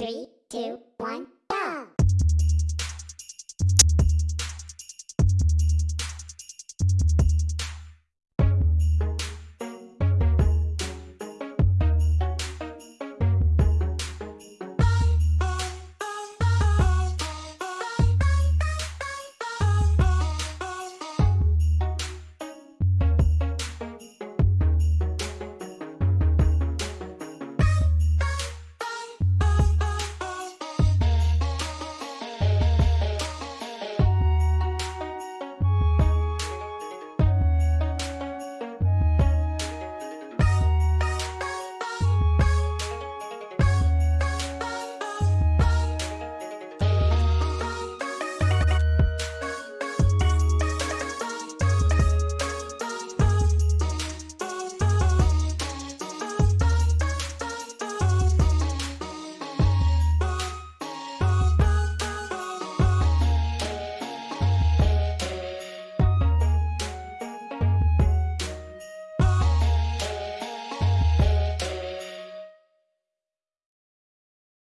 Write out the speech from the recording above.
Three, two, one, go!